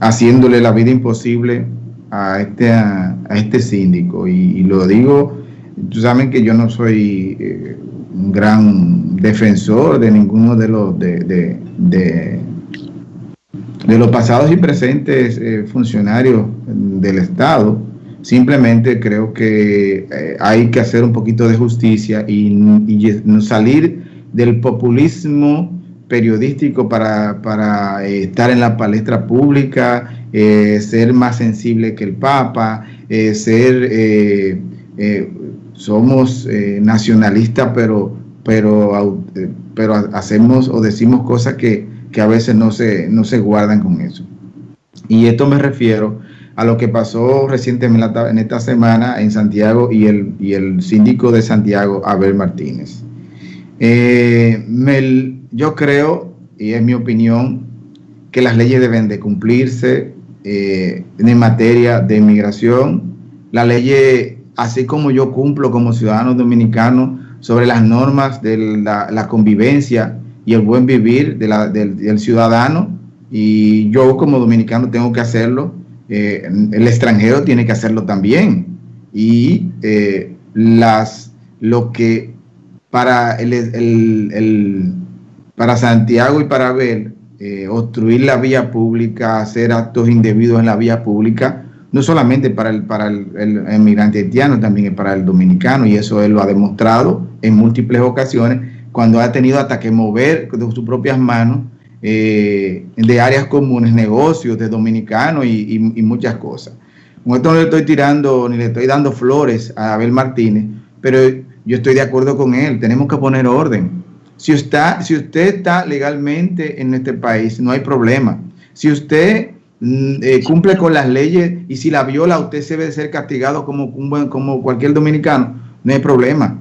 haciéndole la vida imposible a este, a, este síndico. Y, lo digo, tú saben que yo no soy eh, un gran defensor de ninguno de los, de, de, los pasados y presentes eh, funcionarios del Estado. Simplemente creo que eh, hay que hacer un poquito de justicia y salir del populismo periodístico para, para eh, estar en la palestra pública, eh, ser más sensible que el Papa, eh, ser, somos nacionalistas, pero, pero, pero hacemos o decimos cosas que, que, a veces no se, no se guardan con eso. Y esto me refiero a lo que pasó recientemente en esta semana en Santiago y el, y el síndico de Santiago, Abel Martínez. Eh, yo creo, y es mi opinión, que las leyes deben de cumplirse eh, en materia de inmigración. La ley, así como yo cumplo como ciudadano dominicano sobre las normas de la, convivencia y el buen vivir del, ciudadano, y yo como dominicano tengo que hacerlo, eh, el extranjero tiene que hacerlo también. Y las, lo que para, el, para Santiago y para Abel, eh, obstruir la vía pública, hacer actos indebidos en la vía pública, no solamente para el, para el, emigrante haitiano, también para el dominicano, y eso él lo ha demostrado en múltiples ocasiones, cuando ha tenido hasta que mover de sus propias manos eh, de áreas comunes, negocios de dominicanos y, y, muchas cosas. Con esto no le estoy tirando ni le estoy dando flores a Abel Martínez, pero yo estoy de acuerdo con él, tenemos que poner orden. Si usted, si usted está legalmente en este país, no hay problema. Si usted mm, eh, cumple con las leyes y si la viola, usted se debe ser castigado como, como cualquier dominicano, no hay problema.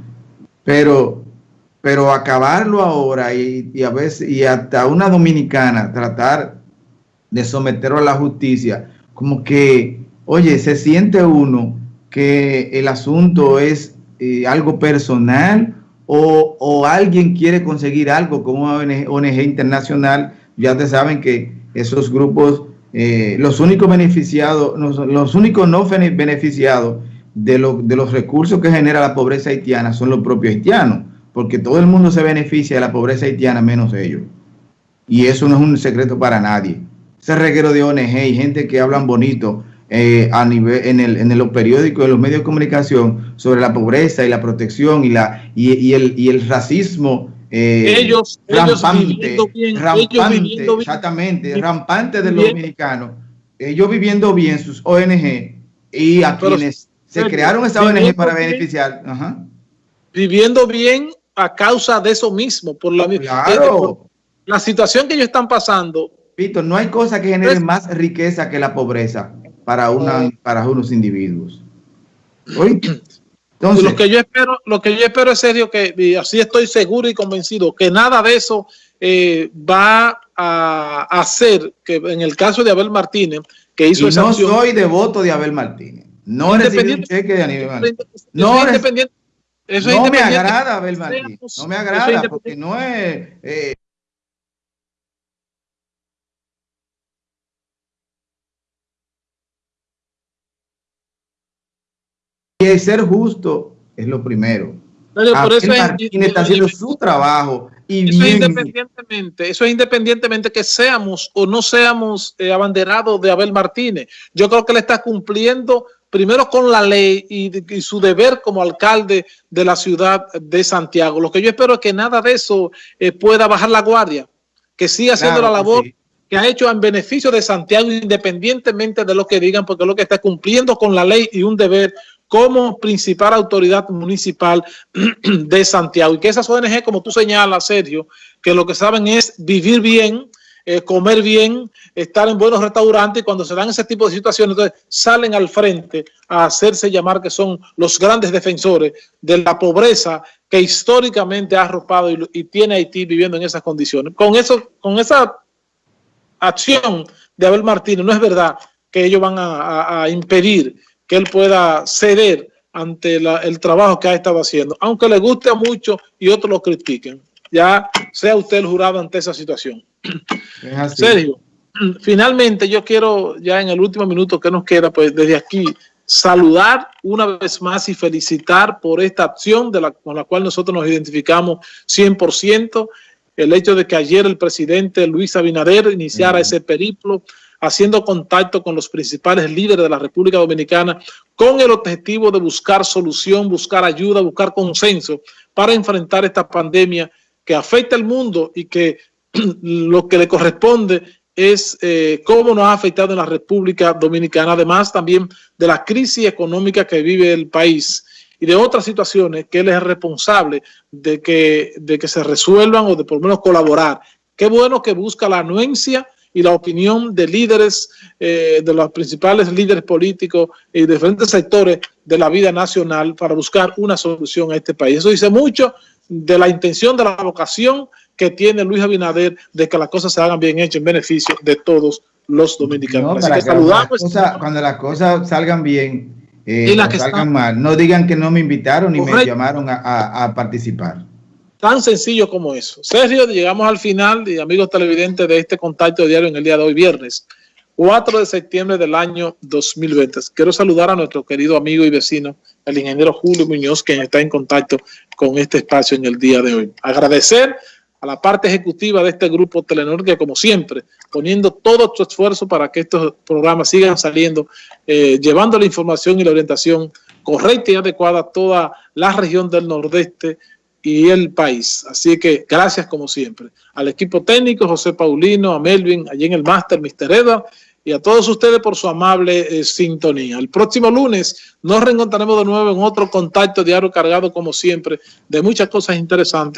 Pero, pero acabarlo ahora y, y, a veces, y hasta una dominicana tratar de someterlo a la justicia, como que, oye, se siente uno que el asunto es eh, algo personal o, alguien quiere conseguir algo como una ONG, internacional, ya te saben que esos grupos, eh, los únicos beneficiados, los, únicos no beneficiados de, de los recursos que genera la pobreza haitiana son los propios haitianos, porque todo el mundo se beneficia de la pobreza haitiana menos ellos. Y eso no es un secreto para nadie. Ese reguero de ONG y gente que hablan bonito, eh, a nivel, en, el, en los periódicos, en los medios de comunicación sobre la pobreza y la protección y, la, y, el, y el racismo eh, ellos, rampante, rampante exactamente, rampante de los dominicanos, ellos viviendo bien sus ONG y a quienes se crearon esas ONG para beneficiar. Viviendo bien a causa de eso mismo, por la, claro. la situación que ellos están pasando. Víctor, no hay cosa que genere más riqueza que la pobreza para, una, para unos individuos. Entonces, lo que yo espero, lo que yo espero es serio que así estoy seguro y convencido que nada de eso eh, va a hacer que en el caso de Abel Martínez que hizo y no soy devoto de Abel Martínez. No recibí un cheque de Aníbal. No, independiente, eso no me agrada Abel Martínez. No me agrada porque no es eh, Y ser justo es lo primero. por eso Martínez está haciendo su trabajo. Y eso, independientemente, eso es independientemente que seamos o no seamos eh, abanderados de Abel Martínez. Yo creo que le está cumpliendo primero con la ley y, su deber como alcalde de la ciudad de Santiago. Lo que yo espero es que nada de eso eh, pueda bajar la guardia, que siga haciendo la labor que ha hecho en beneficio de Santiago independientemente de lo que digan, porque es lo que está cumpliendo con la ley y un deber como principal autoridad municipal de Santiago. Y que esas ONG, como tú señalas, Sergio, que lo que saben es vivir bien, eh, comer bien, estar en buenos restaurantes y cuando se dan ese tipo de situaciones, entonces salen al frente a hacerse llamar que son los grandes defensores de la pobreza que históricamente ha arropado y, tiene Haití viviendo en esas condiciones. Con, eso, con esa acción de Abel Martínez, no es verdad que ellos van a impedir que él pueda ceder ante el trabajo que ha estado haciendo, aunque le guste a muchos y otros lo critiquen. Ya sea usted el jurado ante esa situación. Sergio. finalmente yo quiero, ya en el último minuto que nos queda, pues desde aquí, saludar una vez más y felicitar por esta acción de la, con la cual nosotros nos identificamos 100%, el hecho de que ayer el presidente Luis Abinader iniciara ese periplo haciendo contacto con los principales líderes de la República Dominicana con el objetivo de buscar solución, buscar ayuda, buscar consenso para enfrentar esta pandemia que afecta al mundo y que lo que le corresponde es eh, cómo nos ha afectado en la República Dominicana, además también de la crisis económica que vive el país y de otras situaciones que él es responsable de que, de que se resuelvan o de por lo menos colaborar. Qué bueno que busca la anuencia y la opinión de líderes, eh, de los principales líderes políticos y de diferentes sectores de la vida nacional para buscar una solución a este país. Eso dice mucho de la intención, de la vocación que tiene Luis Abinader de que las cosas se hagan bien hechas en beneficio de todos los dominicanos. No, saludamos. cuando las cosas salgan bien eh, y salgan mal, no digan que no me invitaron ni me llamaron a participar. Tan sencillo como eso. Sergio, llegamos al final, y amigos televidentes, de este contacto diario en el día de hoy, viernes 4 de septiembre del año 2020. Quiero saludar a nuestro querido amigo y vecino, el ingeniero Julio Muñoz, quien está en contacto con este espacio en el día de hoy. Agradecer a la parte ejecutiva de este grupo Telenor, que como siempre, poniendo todo su esfuerzo para que estos programas sigan saliendo, eh, llevando la información y la orientación correcta y adecuada a toda la región del Nordeste, y el país. Así que gracias como siempre. Al equipo técnico, José Paulino, a Melvin, allí en el máster, Mr. Edward, y a todos ustedes por su amable eh, sintonía. El próximo lunes nos reencontraremos de nuevo en otro contacto diario cargado como siempre de muchas cosas interesantes.